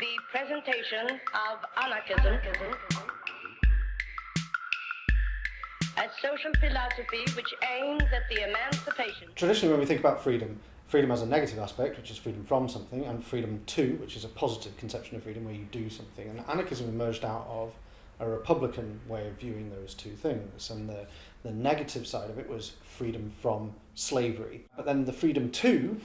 The presentation of anarchism a social philosophy which aims at the emancipation. Traditionally, when we think about freedom, freedom has a negative aspect, which is freedom from something, and freedom to, which is a positive conception of freedom where you do something. And anarchism emerged out of a republican way of viewing those two things. And the, the negative side of it was freedom from slavery. But then the freedom to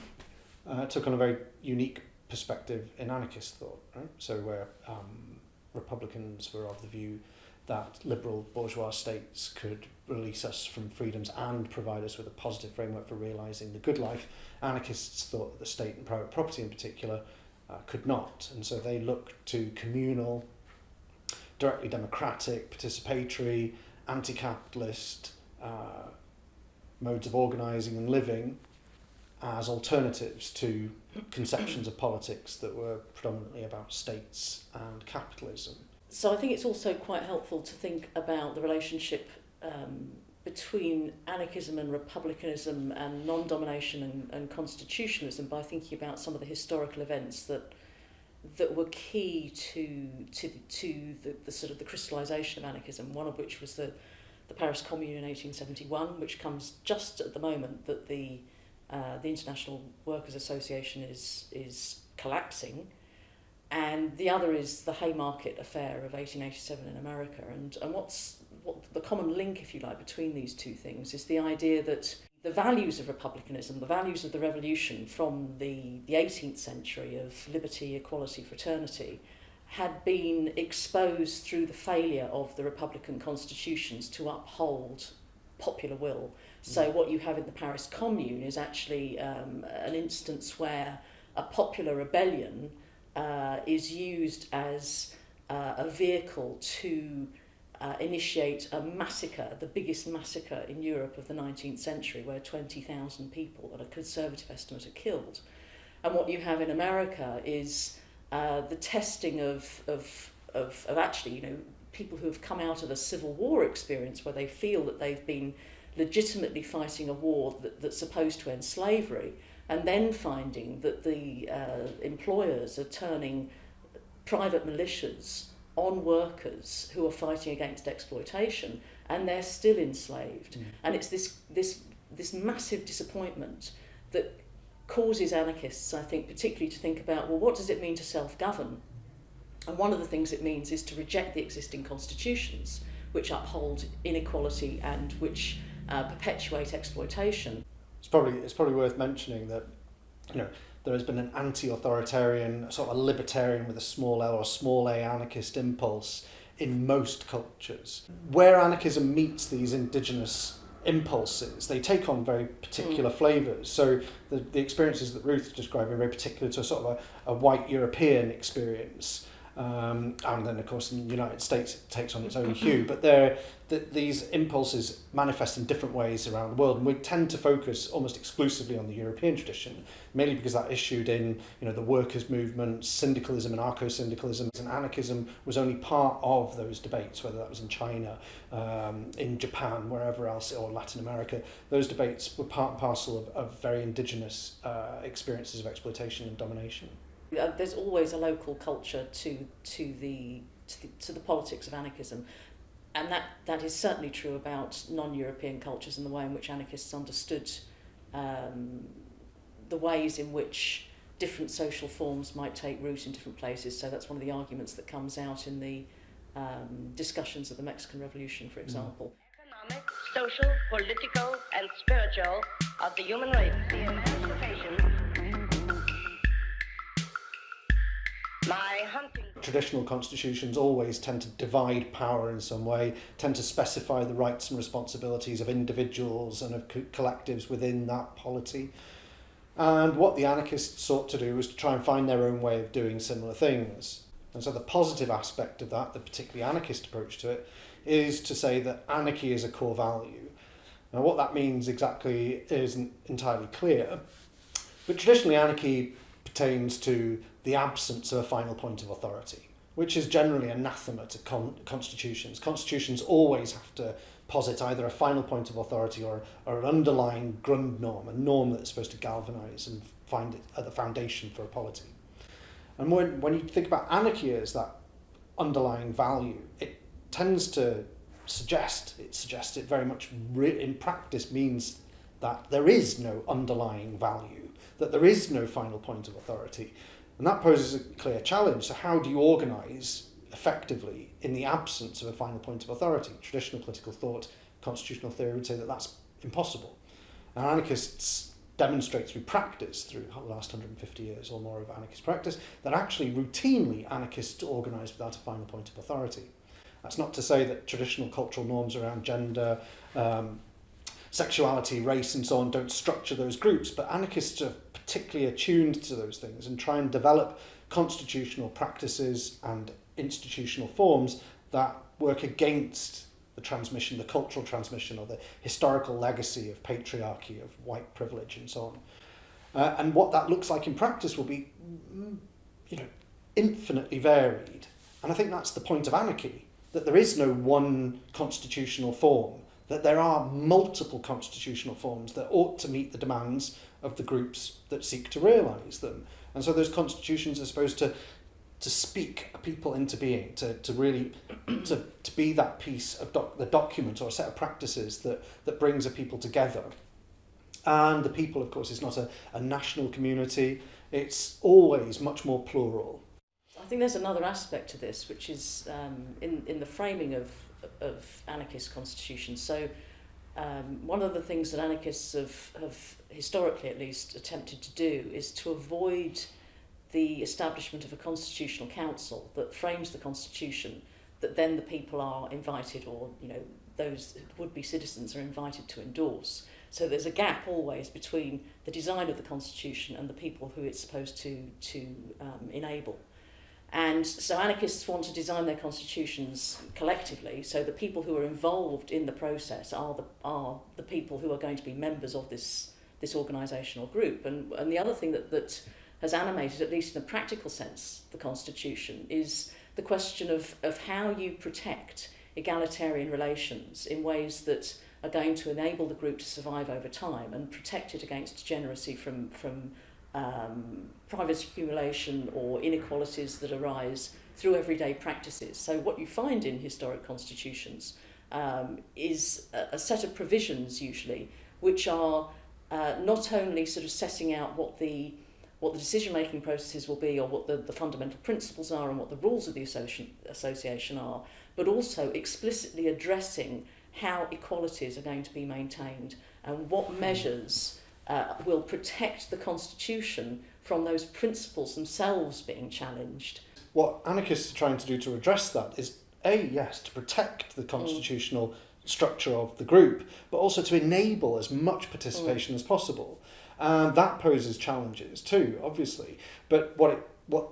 uh, took on a very unique perspective in anarchist thought. Right? So where um, republicans were of the view that liberal bourgeois states could release us from freedoms and provide us with a positive framework for realising the good life. Anarchists thought that the state and private property in particular uh, could not. And so they looked to communal, directly democratic, participatory, anti-capitalist uh, modes of organising and living as alternatives to conceptions of politics that were predominantly about states and capitalism. So I think it's also quite helpful to think about the relationship um, between anarchism and republicanism and non-domination and, and constitutionalism by thinking about some of the historical events that that were key to to to the, the sort of the crystallization of anarchism one of which was the the Paris Commune in 1871 which comes just at the moment that the uh, the International Workers Association is is collapsing. And the other is the Haymarket affair of 1887 in America. And and what's what the common link if you like between these two things is the idea that the values of republicanism the values of the revolution from the the 18th century of liberty equality fraternity had been exposed through the failure of the republican constitutions to uphold popular will so what you have in the Paris Commune is actually um, an instance where a popular rebellion uh, is used as uh, a vehicle to uh, initiate a massacre, the biggest massacre in Europe of the 19th century, where 20,000 people, at a conservative estimate, are killed. And what you have in America is uh, the testing of, of, of, of actually, you know, people who have come out of a civil war experience where they feel that they've been legitimately fighting a war that, that's supposed to end slavery, and then finding that the uh, employers are turning private militias on workers who are fighting against exploitation and they're still enslaved. Mm. And it's this, this, this massive disappointment that causes anarchists, I think, particularly to think about, well, what does it mean to self-govern? And one of the things it means is to reject the existing constitutions which uphold inequality and which uh, perpetuate exploitation. It's probably, it's probably worth mentioning that you know, there has been an anti-authoritarian, sort of a libertarian with a small L or a small a anarchist impulse in most cultures. Where anarchism meets these indigenous impulses, they take on very particular mm. flavours. So the, the experiences that Ruth describing are very particular to a sort of a, a white European experience. Um, and then, of course, in the United States, it takes on its own hue. But there, th these impulses manifest in different ways around the world, and we tend to focus almost exclusively on the European tradition, mainly because that issued in you know the workers' movement, syndicalism, and anarcho-syndicalism, and anarchism was only part of those debates, whether that was in China, um, in Japan, wherever else, or Latin America. Those debates were part and parcel of, of very indigenous uh, experiences of exploitation and domination. Uh, there's always a local culture to to the to the, to the politics of anarchism and that that is certainly true about non-European cultures and the way in which anarchists understood um, the ways in which different social forms might take root in different places. So that's one of the arguments that comes out in the um, discussions of the Mexican Revolution, for mm. example. Economic, social, political, and spiritual of the human race. The emancipation Traditional constitutions always tend to divide power in some way, tend to specify the rights and responsibilities of individuals and of co collectives within that polity. And what the anarchists sought to do was to try and find their own way of doing similar things. And so the positive aspect of that, the particularly anarchist approach to it, is to say that anarchy is a core value. Now what that means exactly isn't entirely clear, but traditionally anarchy pertains to the absence of a final point of authority, which is generally anathema to con constitutions. Constitutions always have to posit either a final point of authority or, or an underlying Grundnorm, a norm that's supposed to galvanise and find it at the foundation for a polity. And when, when you think about anarchy as that underlying value, it tends to suggest, it suggests it very much in practice means that there is no underlying value, that there is no final point of authority. And that poses a clear challenge. So, how do you organise effectively in the absence of a final point of authority? Traditional political thought, constitutional theory would say that that's impossible. And anarchists demonstrate through practice, through the last 150 years or more of anarchist practice, that actually routinely anarchists organise without a final point of authority. That's not to say that traditional cultural norms around gender, um, sexuality, race, and so on don't structure those groups, but anarchists are particularly attuned to those things and try and develop constitutional practices and institutional forms that work against the transmission, the cultural transmission, or the historical legacy of patriarchy, of white privilege, and so on. Uh, and what that looks like in practice will be, mm, you know, infinitely varied. And I think that's the point of anarchy, that there is no one constitutional form, that there are multiple constitutional forms that ought to meet the demands of the groups that seek to realise them. And so those constitutions are supposed to to speak people into being, to, to really to, to be that piece of doc, the document or a set of practices that, that brings a people together. And the people, of course, is not a, a national community. It's always much more plural. I think there's another aspect to this, which is um, in, in the framing of, of anarchist constitutions. So um, one of the things that anarchists have, have historically at least attempted to do is to avoid the establishment of a constitutional council that frames the constitution that then the people are invited or you know those would-be citizens are invited to endorse so there's a gap always between the design of the constitution and the people who it's supposed to to um, enable and so anarchists want to design their constitutions collectively so the people who are involved in the process are the are the people who are going to be members of this this organizational group. And and the other thing that that has animated, at least in a practical sense, the Constitution is the question of, of how you protect egalitarian relations in ways that are going to enable the group to survive over time and protect it against degeneracy from, from um, private accumulation or inequalities that arise through everyday practices. So what you find in historic constitutions um, is a, a set of provisions usually which are uh, not only sort of setting out what the what the decision making processes will be or what the, the fundamental principles are and what the rules of the association, association are, but also explicitly addressing how equalities are going to be maintained and what measures uh, will protect the constitution from those principles themselves being challenged. What anarchists are trying to do to address that is A, yes, to protect the hmm. constitutional mm. structure of the group, but also to enable as much participation mm. as possible. And that poses challenges too, obviously. But what it what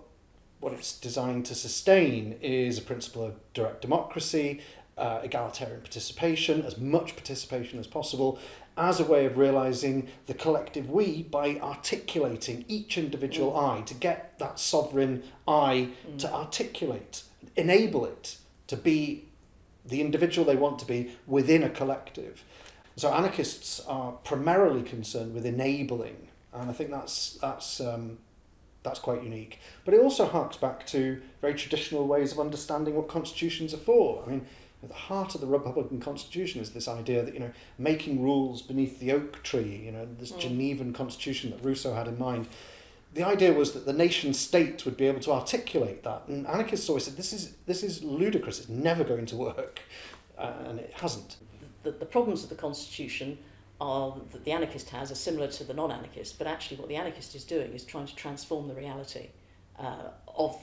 what it's designed to sustain is a principle of direct democracy, uh, egalitarian participation, as much participation as possible, as a way of realizing the collective we by articulating each individual mm. I to get that sovereign I mm. to articulate, enable it to be the individual they want to be within a collective. So anarchists are primarily concerned with enabling, and I think that's that's um, that's quite unique. But it also harks back to very traditional ways of understanding what constitutions are for. I mean, at the heart of the Republican Constitution is this idea that you know making rules beneath the oak tree. You know, this mm. Genevan Constitution that Rousseau had in mind. The idea was that the nation state would be able to articulate that, and anarchists always said this is this is ludicrous. It's never going to work, uh, and it hasn't the, the problems of the Constitution are that the anarchist has are similar to the non-anarchist, but actually what the anarchist is doing is trying to transform the reality uh, of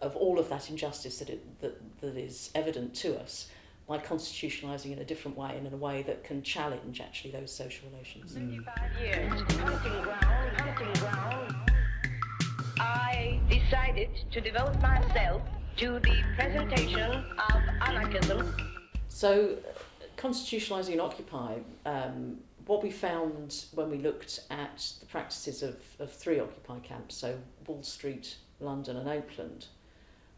of all of that injustice that, it, that that is evident to us by constitutionalizing in a different way and in a way that can challenge actually those social relations. 35 years, hunting ground, hunting ground. I decided to devote myself to the presentation of anarchism. So constitutionalising Occupy, um, what we found when we looked at the practices of, of three Occupy camps, so Wall Street, London and Oakland,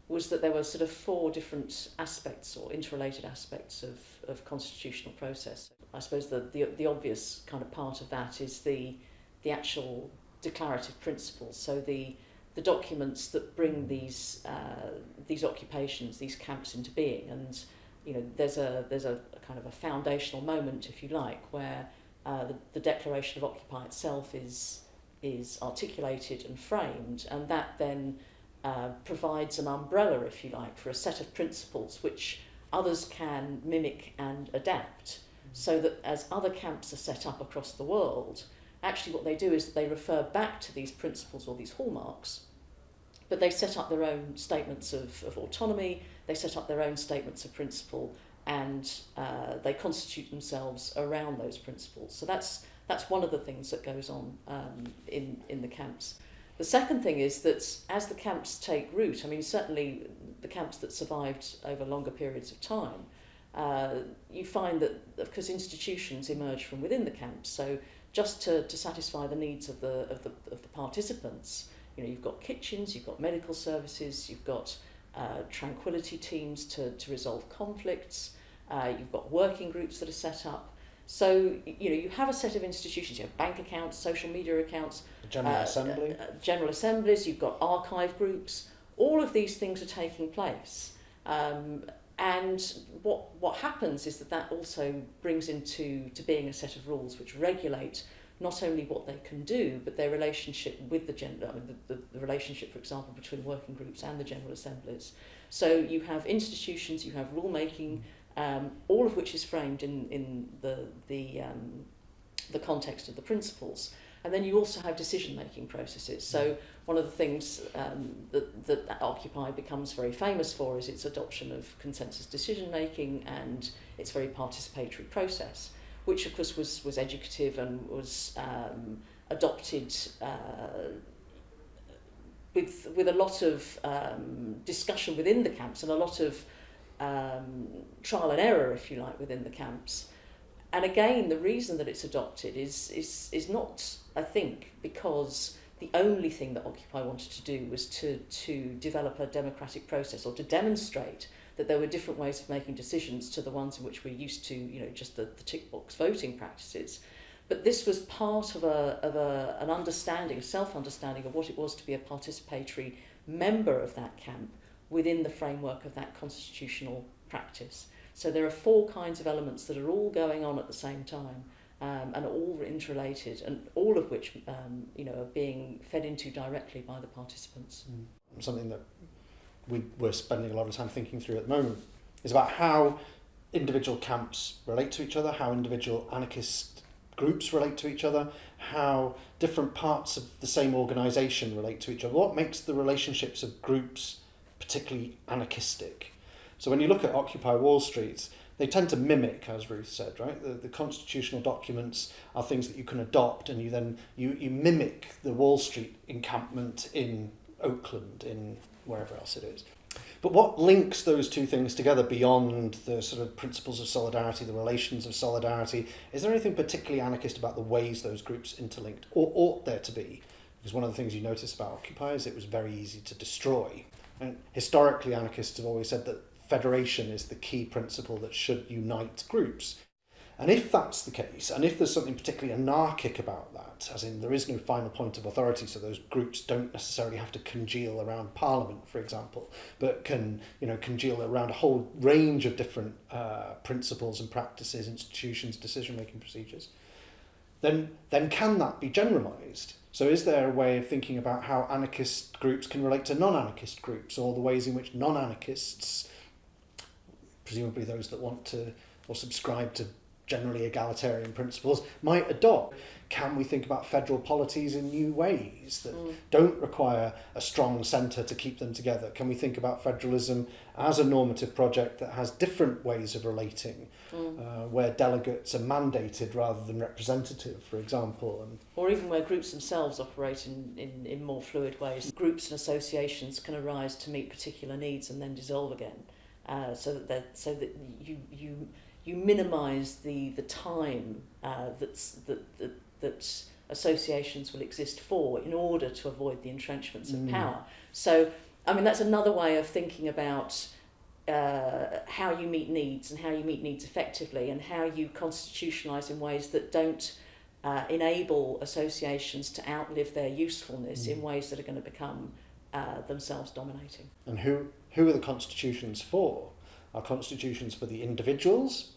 was that there were sort of four different aspects or interrelated aspects of, of constitutional process. I suppose the, the, the obvious kind of part of that is the, the actual declarative principles, so the, the documents that bring these uh, these occupations, these camps into being. And you know, there's a there's a, a kind of a foundational moment, if you like, where uh, the, the Declaration of Occupy itself is is articulated and framed, and that then uh, provides an umbrella, if you like, for a set of principles which others can mimic and adapt, so that as other camps are set up across the world, actually what they do is they refer back to these principles or these hallmarks, but they set up their own statements of, of autonomy, they set up their own statements of principle, and uh, they constitute themselves around those principles. So that's that's one of the things that goes on um, in in the camps. The second thing is that as the camps take root, I mean certainly the camps that survived over longer periods of time, uh, you find that because institutions emerge from within the camps. So just to, to satisfy the needs of the, of the, of the participants. You know, you've got kitchens, you've got medical services, you've got uh, tranquility teams to, to resolve conflicts, uh, you've got working groups that are set up. So, you know, you have a set of institutions, you have bank accounts, social media accounts, General uh, Assembly. Uh, uh, general assemblies, you've got archive groups. All of these things are taking place. Um, and what, what happens is that that also brings into to being a set of rules which regulate not only what they can do, but their relationship with the gender, I mean, the, the, the relationship, for example, between working groups and the general assemblies. So you have institutions, you have rulemaking, um, all of which is framed in, in the, the, um, the context of the principles. And then you also have decision-making processes. So one of the things um, that, that Occupy becomes very famous for is its adoption of consensus decision-making and its very participatory process, which of course was, was educative and was um, adopted uh, with, with a lot of um, discussion within the camps and a lot of um, trial and error, if you like, within the camps. And again, the reason that it's adopted is, is, is not, I think, because the only thing that Occupy wanted to do was to, to develop a democratic process or to demonstrate that there were different ways of making decisions to the ones in which we're used to, you know, just the, the tick box voting practices. But this was part of, a, of a, an understanding, self-understanding of what it was to be a participatory member of that camp within the framework of that constitutional practice. So there are four kinds of elements that are all going on at the same time um, and all interrelated and all of which um, you know, are being fed into directly by the participants. Mm. Something that we, we're spending a lot of time thinking through at the moment is about how individual camps relate to each other, how individual anarchist groups relate to each other, how different parts of the same organisation relate to each other. What makes the relationships of groups particularly anarchistic? So when you look at Occupy Wall Street, they tend to mimic, as Ruth said, right? The, the constitutional documents are things that you can adopt and you then, you, you mimic the Wall Street encampment in Oakland, in wherever else it is. But what links those two things together beyond the sort of principles of solidarity, the relations of solidarity? Is there anything particularly anarchist about the ways those groups interlinked, or ought there to be? Because one of the things you notice about Occupy is it was very easy to destroy. And historically, anarchists have always said that federation is the key principle that should unite groups. And if that's the case, and if there's something particularly anarchic about that, as in there is no final point of authority, so those groups don't necessarily have to congeal around Parliament, for example, but can you know congeal around a whole range of different uh, principles and practices, institutions, decision-making procedures, then then can that be generalised? So is there a way of thinking about how anarchist groups can relate to non-anarchist groups, or the ways in which non-anarchists presumably those that want to or subscribe to generally egalitarian principles might adopt. Can we think about federal polities in new ways that mm. don't require a strong centre to keep them together? Can we think about federalism as a normative project that has different ways of relating, mm. uh, where delegates are mandated rather than representative, for example? And or even where groups themselves operate in, in, in more fluid ways. Groups and associations can arise to meet particular needs and then dissolve again. uh, so that so that you you you minimise the the time uh, that's that, that that associations will exist for in order to avoid the entrenchments of mm. power. So I mean that's another way of thinking about uh, how you meet needs and how you meet needs effectively and how you constitutionalise in ways that don't uh, enable associations to outlive their usefulness mm. in ways that are going to become uh, themselves dominating. And who, who are the constitutions for? Are constitutions for the individuals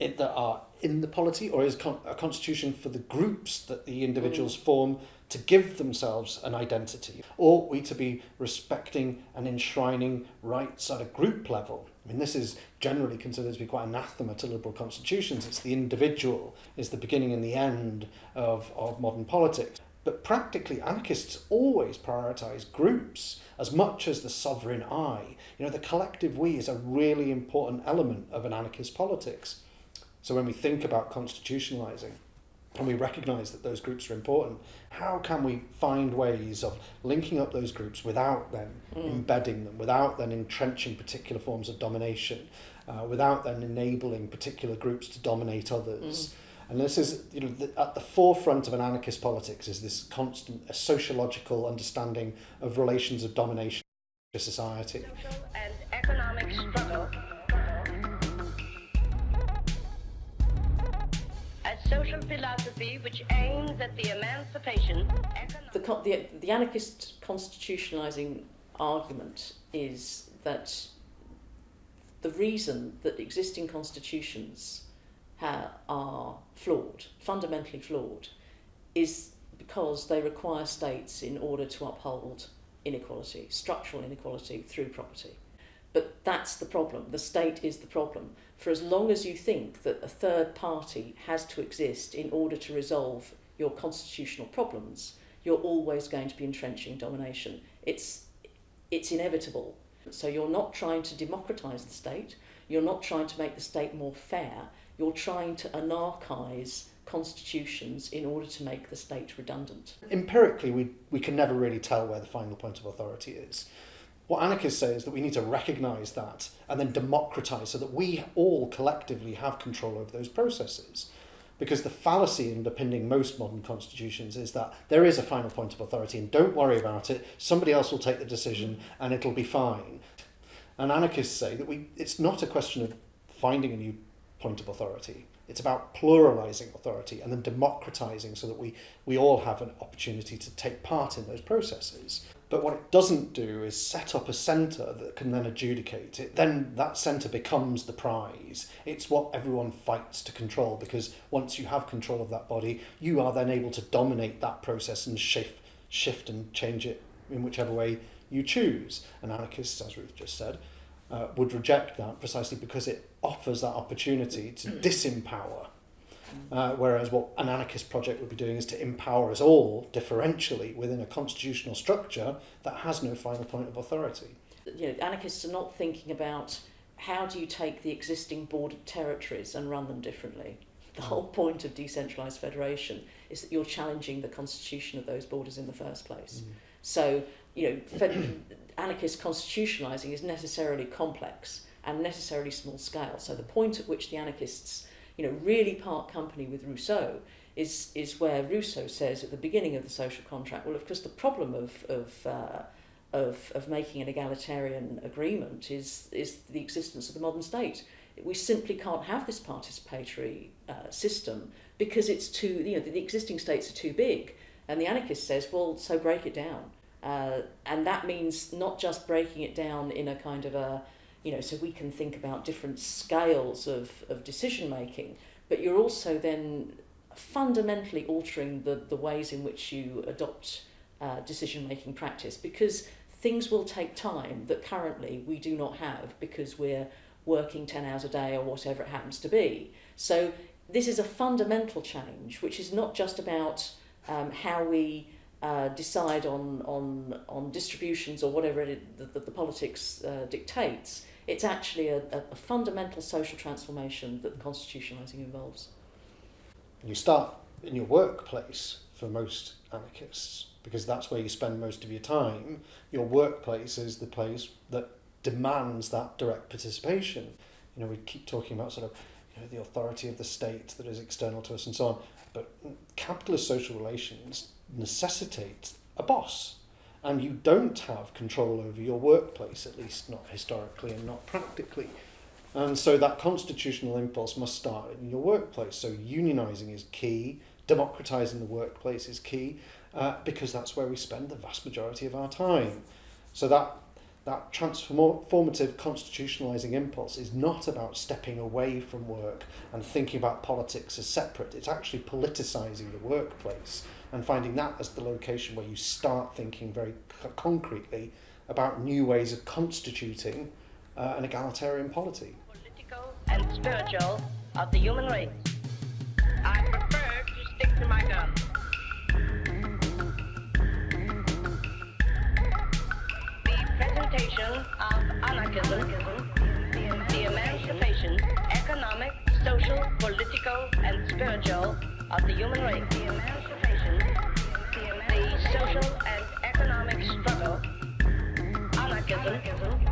it, that are in the polity, or is con- a constitution for the groups that the individuals mm. form to give themselves an identity? Ought we to be respecting and enshrining rights at a group level? I mean, this is generally considered to be quite anathema to liberal constitutions. It's the individual is the beginning and the end of, of modern politics. But practically, anarchists always prioritise groups as much as the sovereign I. You know, the collective we is a really important element of an anarchist politics. So when we think about constitutionalizing and we recognise that those groups are important, how can we find ways of linking up those groups without then mm. embedding them, without then entrenching particular forms of domination, uh, without then enabling particular groups to dominate others? Mm. And this is, you know, the, at the forefront of an anarchist politics is this constant a sociological understanding of relations of domination in society. Social and economic struggle. Social philosophy which aims at the emancipation. The, the, the anarchist constitutionalizing argument is that the reason that existing constitutions are flawed, fundamentally flawed, is because they require states in order to uphold inequality, structural inequality through property. But that's the problem. The state is the problem. For as long as you think that a third party has to exist in order to resolve your constitutional problems, you're always going to be entrenching domination. It's, it's inevitable. So you're not trying to democratise the state, you're not trying to make the state more fair, you're trying to anarchise constitutions in order to make the state redundant. Empirically, we, we can never really tell where the final point of authority is. What anarchists say is that we need to recognise that and then democratise so that we all collectively have control over those processes. Because the fallacy underpinning most modern constitutions is that there is a final point of authority and don't worry about it, somebody else will take the decision and it'll be fine. And anarchists say that we, it's not a question of finding a new point of authority. It's about pluralizing authority and then democratizing so that we, we all have an opportunity to take part in those processes. But what it doesn't do is set up a centre that can then adjudicate it. Then that centre becomes the prize. It's what everyone fights to control because once you have control of that body, you are then able to dominate that process and shift, shift and change it in whichever way you choose. And anarchists, as Ruth just said, uh, would reject that precisely because it offers that opportunity to disempower. Uh, whereas what an anarchist project would be doing is to empower us all differentially within a constitutional structure that has no final point of authority. You know, anarchists are not thinking about how do you take the existing bordered territories and run them differently. The whole point of decentralised federation is that you're challenging the constitution of those borders in the first place. Mm. So, you know, fed- anarchist constitutionalising is necessarily complex and necessarily small scale. So the point at which the anarchists, you know, really part company with Rousseau is is where Rousseau says at the beginning of the social contract, well, of course, the problem of of uh, of, of making an egalitarian agreement is is the existence of the modern state. We simply can't have this participatory uh, system because it's too, you know, the, the existing states are too big. And the anarchist says, well, so break it down. Uh, and that means not just breaking it down in a kind of a, you know, so we can think about different scales of, of decision making, but you're also then fundamentally altering the, the ways in which you adopt uh, decision making practice because things will take time that currently we do not have because we're working 10 hours a day or whatever it happens to be. So this is a fundamental change, which is not just about um, how we uh, decide on, on, on distributions or whatever it, the, the politics uh, dictates, it's actually a, a, fundamental social transformation that constitutionalising involves. You start in your workplace for most anarchists because that's where you spend most of your time. Your workplace is the place that demands that direct participation. You know, we keep talking about sort of you know, the authority of the state that is external to us and so on. But capitalist social relations necessitate a boss. And you don't have control over your workplace, at least not historically and not practically. And so that constitutional impulse must start in your workplace. So unionising is key, democratising the workplace is key, uh, because that's where we spend the vast majority of our time. So that that transformative constitutionalizing impulse is not about stepping away from work and thinking about politics as separate. It's actually politicizing the workplace and finding that as the location where you start thinking very concretely about new ways of constituting uh, an egalitarian polity. Political and spiritual of the human race. I prefer to stick to my guns. promotion of anarchism, the emancipation, economic, social, political, and spiritual of the human race. The emancipation, the social and economic struggle, anarchism.